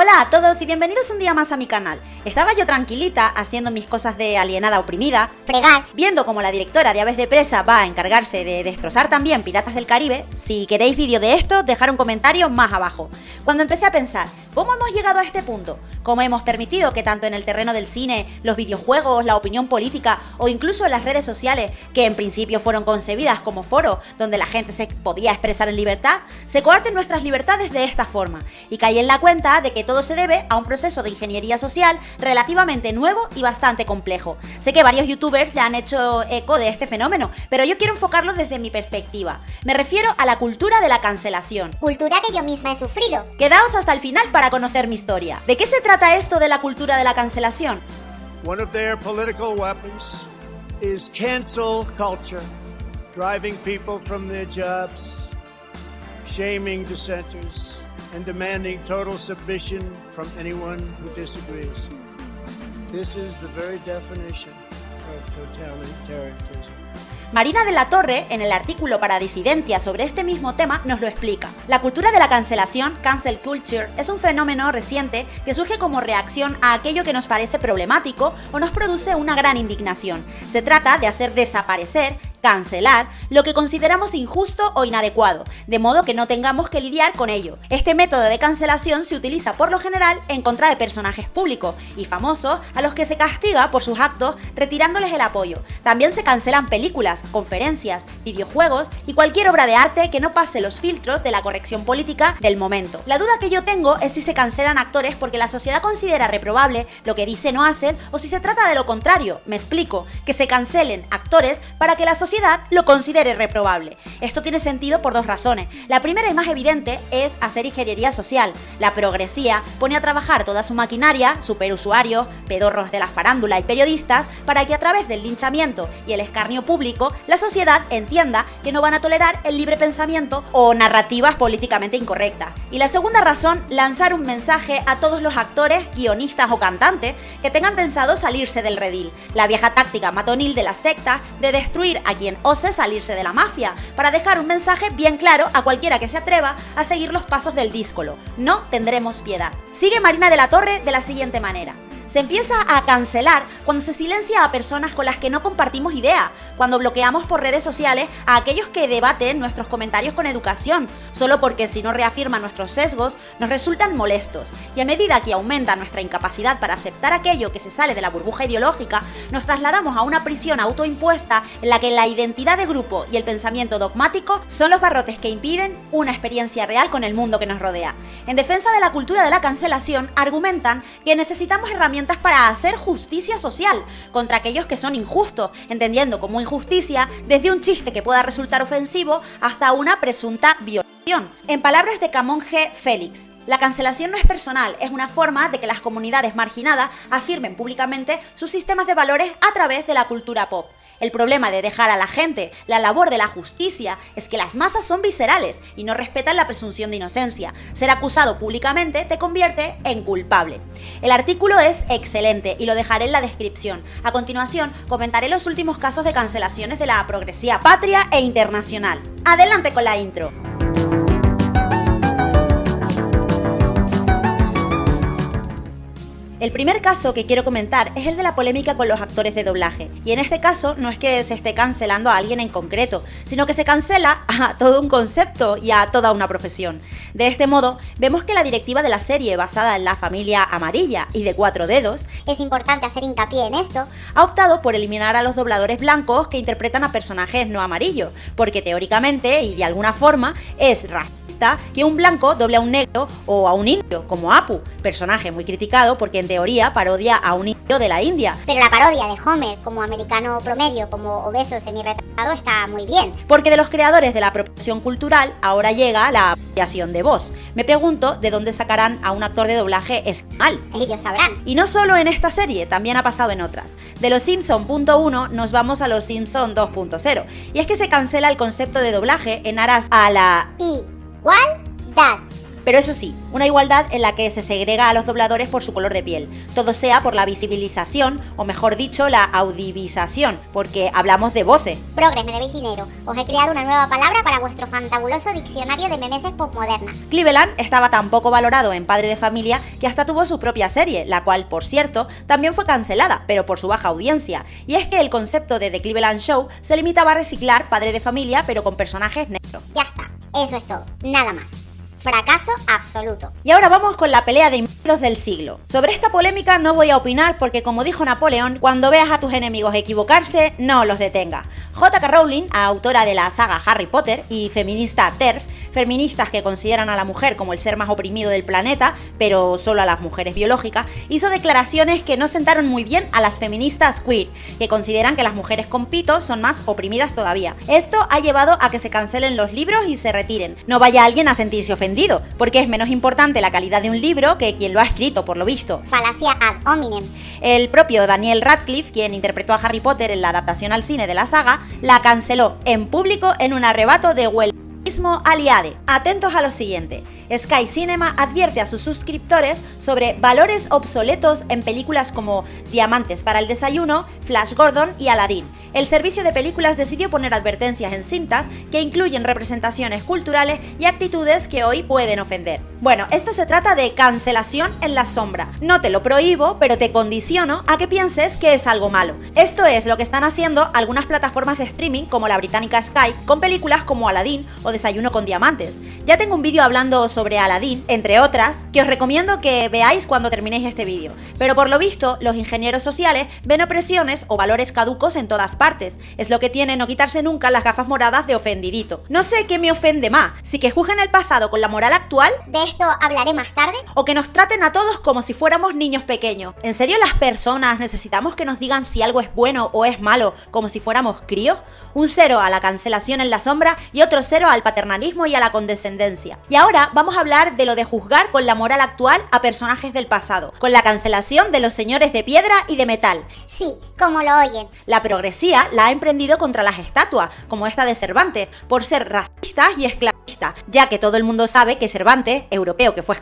Hola a todos y bienvenidos un día más a mi canal. Estaba yo tranquilita haciendo mis cosas de alienada oprimida, fregar, viendo como la directora de Aves de Presa va a encargarse de destrozar también Piratas del Caribe. Si queréis vídeo de esto, dejar un comentario más abajo. Cuando empecé a pensar, ¿cómo hemos llegado a este punto? ¿Cómo hemos permitido que tanto en el terreno del cine, los videojuegos, la opinión política o incluso las redes sociales, que en principio fueron concebidas como foro donde la gente se podía expresar en libertad, se coarten nuestras libertades de esta forma? Y caí en la cuenta de que todo se debe a un proceso de ingeniería social relativamente nuevo y bastante complejo. Sé que varios youtubers ya han hecho eco de este fenómeno, pero yo quiero enfocarlo desde mi perspectiva. Me refiero a la cultura de la cancelación. Cultura que yo misma he sufrido. Quedaos hasta el final para conocer mi historia. ¿De qué se trata esto de la cultura de la cancelación? One of their political weapons is cancel culture, driving people from their jobs, shaming dissenters, and demanding total submission from anyone who disagrees. This is the very definition of totalitarianism. Marina de la Torre, en el artículo para Disidencia sobre este mismo tema, nos lo explica. La cultura de la cancelación, cancel culture, es un fenómeno reciente que surge como reacción a aquello que nos parece problemático o nos produce una gran indignación. Se trata de hacer desaparecer cancelar lo que consideramos injusto o inadecuado, de modo que no tengamos que lidiar con ello. Este método de cancelación se utiliza por lo general en contra de personajes públicos y famosos a los que se castiga por sus actos retirándoles el apoyo. También se cancelan películas, conferencias, videojuegos y cualquier obra de arte que no pase los filtros de la corrección política del momento. La duda que yo tengo es si se cancelan actores porque la sociedad considera reprobable lo que dicen o hacen o si se trata de lo contrario. Me explico, que se cancelen actores para que la sociedad lo considere reprobable. Esto tiene sentido por dos razones. La primera y más evidente es hacer ingeniería social. La progresía pone a trabajar toda su maquinaria, superusuarios, pedorros de la farándula y periodistas, para que a través del linchamiento y el escarnio público, la sociedad entienda que no van a tolerar el libre pensamiento o narrativas políticamente incorrectas. Y la segunda razón, lanzar un mensaje a todos los actores, guionistas o cantantes que tengan pensado salirse del redil. La vieja táctica matonil de la secta de destruir a quien ose salirse de la mafia, para dejar un mensaje bien claro a cualquiera que se atreva a seguir los pasos del díscolo. No tendremos piedad. Sigue Marina de la Torre de la siguiente manera. Se empieza a cancelar cuando se silencia a personas con las que no compartimos idea, cuando bloqueamos por redes sociales a aquellos que debaten nuestros comentarios con educación, solo porque si no reafirman nuestros sesgos, nos resultan molestos. Y a medida que aumenta nuestra incapacidad para aceptar aquello que se sale de la burbuja ideológica, nos trasladamos a una prisión autoimpuesta en la que la identidad de grupo y el pensamiento dogmático son los barrotes que impiden una experiencia real con el mundo que nos rodea. En defensa de la cultura de la cancelación, argumentan que necesitamos herramientas para hacer justicia social contra aquellos que son injustos, entendiendo como injusticia desde un chiste que pueda resultar ofensivo hasta una presunta violación. En palabras de Camón G. Félix, la cancelación no es personal, es una forma de que las comunidades marginadas afirmen públicamente sus sistemas de valores a través de la cultura pop. El problema de dejar a la gente la labor de la justicia es que las masas son viscerales y no respetan la presunción de inocencia. Ser acusado públicamente te convierte en culpable. El artículo es excelente y lo dejaré en la descripción. A continuación, comentaré los últimos casos de cancelaciones de la progresía patria e internacional. Adelante con la intro. El primer caso que quiero comentar es el de la polémica con los actores de doblaje, y en este caso no es que se esté cancelando a alguien en concreto, sino que se cancela a todo un concepto y a toda una profesión. De este modo, vemos que la directiva de la serie basada en la familia amarilla y de cuatro dedos, es importante hacer hincapié en esto, ha optado por eliminar a los dobladores blancos que interpretan a personajes no amarillos, porque teóricamente y de alguna forma es racista que un blanco doble a un negro o a un indio, como Apu, personaje muy criticado porque en teoría parodia a un indio de la India. Pero la parodia de Homer como americano promedio, como obeso semi-retratado, está muy bien. Porque de los creadores de la apropiación cultural ahora llega la apropiación de voz. Me pregunto de dónde sacarán a un actor de doblaje esquimal. Ellos sabrán. Y no solo en esta serie, también ha pasado en otras. De los Simpson .1 nos vamos a los Simpson 2.0. Y es que se cancela el concepto de doblaje en aras a la... Y igualdad. Pero eso sí, una igualdad en la que se segrega a los dobladores por su color de piel, todo sea por la visibilización, o mejor dicho, la audivización, porque hablamos de voces. Progres, me debéis dinero. Os he creado una nueva palabra para vuestro fantabuloso diccionario de memeses postmoderna. Cleveland estaba tan poco valorado en Padre de Familia que hasta tuvo su propia serie, la cual, por cierto, también fue cancelada, pero por su baja audiencia. Y es que el concepto de The Cleveland Show se limitaba a reciclar Padre de Familia, pero con personajes negros. Ya está, eso es todo, nada más. Fracaso absoluto. Y ahora vamos con la pelea de impedidos del siglo. Sobre esta polémica no voy a opinar porque como dijo Napoleón, cuando veas a tus enemigos equivocarse, no los detenga. J.K. Rowling, autora de la saga Harry Potter y feminista TERF, feministas que consideran a la mujer como el ser más oprimido del planeta, pero solo a las mujeres biológicas, hizo declaraciones que no sentaron muy bien a las feministas queer, que consideran que las mujeres con pito son más oprimidas todavía. Esto ha llevado a que se cancelen los libros y se retiren. No vaya alguien a sentirse ofendido, porque es menos importante la calidad de un libro que quien lo ha escrito, por lo visto. Falacia ad hominem. El propio Daniel Radcliffe, quien interpretó a Harry Potter en la adaptación al cine de la saga, la canceló en público en un arrebato de huelguismo aliade. Atentos a lo siguiente. Sky Cinema advierte a sus suscriptores sobre valores obsoletos en películas como Diamantes para el desayuno, Flash Gordon y Aladdin. El servicio de películas decidió poner advertencias en cintas que incluyen representaciones culturales y actitudes que hoy pueden ofender. Bueno, esto se trata de cancelación en la sombra. No te lo prohíbo, pero te condiciono a que pienses que es algo malo. Esto es lo que están haciendo algunas plataformas de streaming como la británica Sky con películas como Aladdin o Desayuno con Diamantes. Ya tengo un vídeo hablando sobre Aladdin, entre otras, que os recomiendo que veáis cuando terminéis este vídeo. Pero por lo visto, los ingenieros sociales ven opresiones o valores caducos en todas partes. Es lo que tiene no quitarse nunca las gafas moradas de ofendidito. No sé qué me ofende más, si que juzguen el pasado con la moral actual De esto hablaré más tarde. o que nos traten a todos como si fuéramos niños pequeños. ¿En serio las personas necesitamos que nos digan si algo es bueno o es malo como si fuéramos críos? Un cero a la cancelación en la sombra y otro cero al paternalismo y a la condescendencia. Y ahora vamos a hablar de lo de juzgar con la moral actual a personajes del pasado, con la cancelación de los señores de piedra y de metal. Sí, como lo oyen. La la ha emprendido contra las estatuas, como esta de Cervantes, por ser racistas y esclavistas, ya que todo el mundo sabe que Cervantes, europeo que fue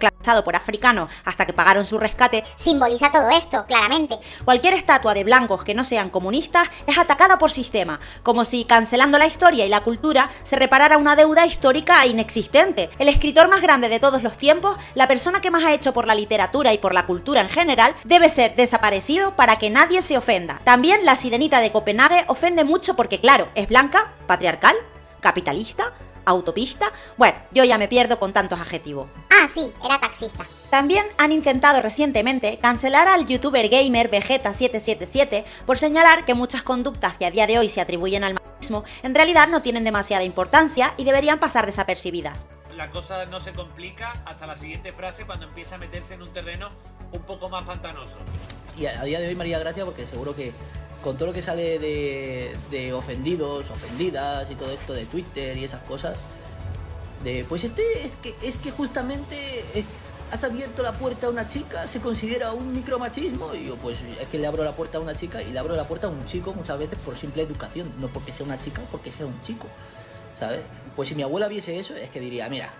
por africanos hasta que pagaron su rescate, Simboliza todo esto, claramente. Cualquier estatua de blancos que no sean comunistas es atacada por sistema, como si cancelando la historia y la cultura se reparara una deuda histórica inexistente. El escritor más grande de todos los tiempos, la persona que más ha hecho por la literatura y por la cultura en general, debe ser desaparecido para que nadie se ofenda. También la sirenita de Copenhague ofende mucho porque claro, es blanca, patriarcal, capitalista, autopista. Bueno, yo ya me pierdo con tantos adjetivos. Ah, sí, era taxista. También han intentado recientemente cancelar al youtuber gamer Vegeta777 por señalar que muchas conductas que a día de hoy se atribuyen al machismo en realidad no tienen demasiada importancia y deberían pasar desapercibidas. La cosa no se complica hasta la siguiente frase cuando empieza a meterse en un terreno un poco más pantanoso. Y a, a día de hoy María Gracia porque seguro que con todo lo que sale de, ofendidos, ofendidas y todo esto de Twitter y esas cosas, de pues este es que es que justamente eh, has abierto la puerta a una chica, se considera un micromachismo y yo pues es que le abro la puerta a una chica y le abro la puerta a un chico muchas veces por simple educación, no porque sea una chica porque sea un chico, ¿sabes? Pues si mi abuela viese eso es que diría, mira,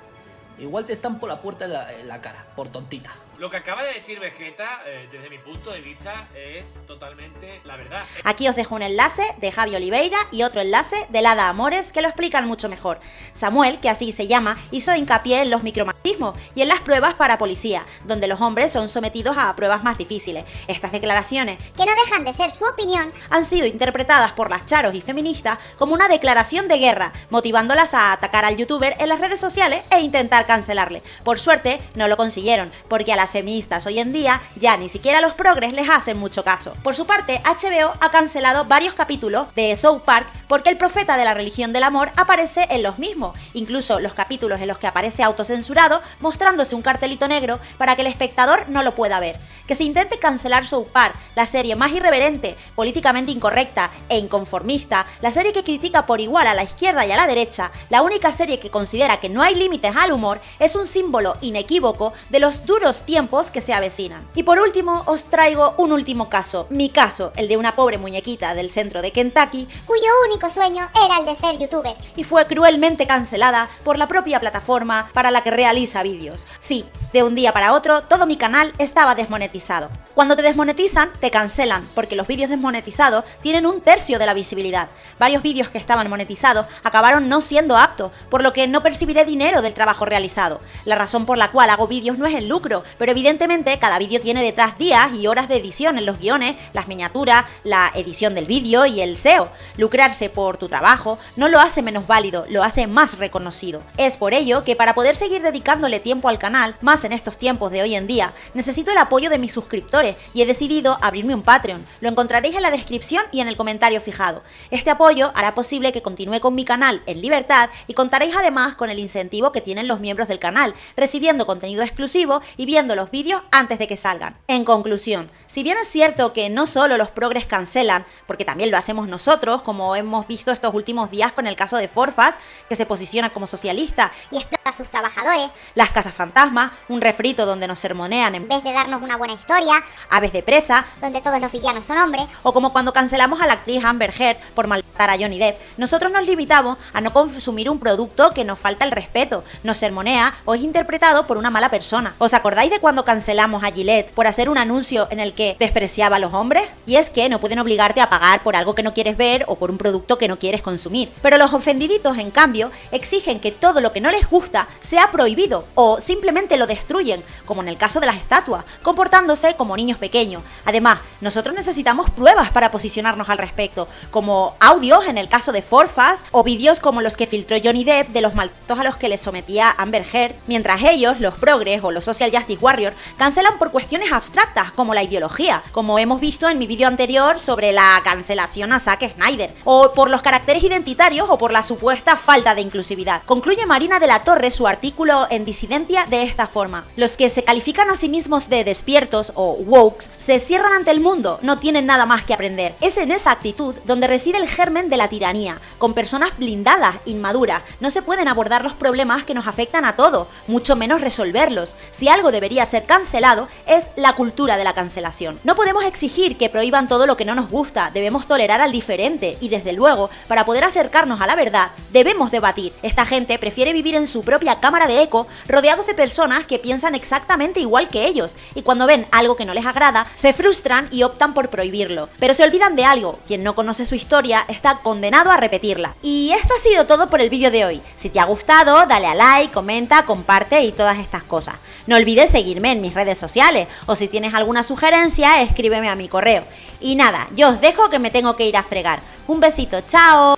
igual te estampo la puerta en la cara, por tontita. Lo que acaba de decir Vegeta, eh, desde mi punto de vista, es totalmente la verdad. Aquí os dejo un enlace de Javi Oliveira y otro enlace de Lada Amores que lo explican mucho mejor. Samuel, que así se llama, hizo hincapié en los micromachismos y en las pruebas para policía, donde los hombres son sometidos a pruebas más difíciles. Estas declaraciones Que no dejan de ser su opinión. han sido interpretadas por las charos y feministas como una declaración de guerra, motivándolas a atacar al youtuber en las redes sociales e intentar cancelarle. Por suerte, no lo consiguieron, porque a las feministas hoy en día ya ni siquiera los progres les hacen mucho caso. Por su parte, HBO ha cancelado varios capítulos de South Park porque el profeta de la religión del amor aparece en los mismos, incluso los capítulos en los que aparece autocensurado mostrándose un cartelito negro para que el espectador no lo pueda ver. que se intente cancelar South Park, la serie más irreverente, políticamente incorrecta e inconformista, la serie que critica por igual a la izquierda y a la derecha, la única serie que considera que no hay límites al humor, es un símbolo inequívoco de los duros tiempos que se avecinan. Y por último, os traigo un último caso, mi caso, el de una pobre muñequita del centro de Kentucky, cuyo único sueño era el de ser youtuber. y fue cruelmente cancelada por la propia plataforma para la que realiza vídeos. Sí, de un día para otro, todo mi canal estaba desmonetizado. Cuando te desmonetizan, te cancelan, porque los vídeos desmonetizados tienen un tercio de la visibilidad. Varios vídeos que estaban monetizados acabaron no siendo aptos, por lo que no percibiré dinero del trabajo realizado. La razón por la cual hago vídeos no es el lucro, pero evidentemente cada vídeo tiene detrás días y horas de edición en los guiones, las miniaturas, la edición del vídeo y el SEO. Lucrarse por tu trabajo no lo hace menos válido, lo hace más reconocido. Es por ello que para poder seguir dedicándole tiempo al canal, más en estos tiempos de hoy en día, necesito el apoyo de mis suscriptores y he decidido abrirme un Patreon. Lo encontraréis en la descripción y en el comentario fijado. Este apoyo hará posible que continúe con mi canal en libertad y contaréis además con el incentivo que tienen los miembros del canal, recibiendo contenido exclusivo y viendo los vídeos antes de que salgan. En conclusión, si bien es cierto que no solo los progres cancelan, porque también lo hacemos nosotros, como hemos visto estos últimos días con el caso de Forfas, que se posiciona como socialista, Y explota a sus trabajadores, las casas fantasma, un refrito donde nos sermonean en vez de darnos una buena historia, aves de presa, donde todos los villanos son hombres, o como cuando cancelamos a la actriz Amber Heard por a Johnny Depp, nosotros nos limitamos a no consumir un producto que nos falta el respeto, nos sermonea o es interpretado por una mala persona. ¿Os acordáis de cuando cancelamos a Gillette por hacer un anuncio en el que despreciaba a los hombres? Y es que no pueden obligarte a pagar por algo que no quieres ver o por un producto que no quieres consumir. Pero los ofendiditos, en cambio, exigen que todo lo que no les gusta sea prohibido o simplemente lo destruyen, como en el caso de las estatuas, comportándose como niños pequeños. Además, nosotros necesitamos pruebas para posicionarnos al respecto, como audios en el caso de Forfas o vídeos como los que filtró Johnny Depp de los maltratos a los que le sometía Amber Heard, mientras ellos, los progres o los social justice warriors, cancelan por cuestiones abstractas como la ideología, como hemos visto en mi vídeo anterior sobre la cancelación a Zack Snyder, o por los caracteres identitarios o por la supuesta falta de inclusividad. Concluye Marina de la Torre su artículo en Disidencia de esta forma. Los que se califican a sí mismos de despiertos o wokes se cierran ante el mundo, no tienen nada más que aprender. Es en esa actitud donde reside el germen de la tiranía, con personas blindadas, inmaduras. No se pueden abordar los problemas que nos afectan a todos, mucho menos resolverlos. Si algo debería ser cancelado, es la cultura de la cancelación. No podemos exigir que prohíban todo lo que no nos gusta, debemos tolerar al diferente y desde luego, para poder acercarnos a la verdad, debemos debatir. Esta gente prefiere vivir en su propia cámara de eco, rodeados de personas que piensan exactamente igual que ellos, y cuando ven algo que no les agrada, se frustran y optan por prohibirlo. Pero se olvidan de algo, quien no conoce su historia condenado a repetirla. Y esto ha sido todo por el vídeo de hoy. Si te ha gustado, dale a like, comenta, comparte y todas estas cosas. No olvides seguirme en mis redes sociales, o si tienes alguna sugerencia, escríbeme a mi correo. Y nada, yo os dejo que me tengo que ir a fregar. Un besito, chao.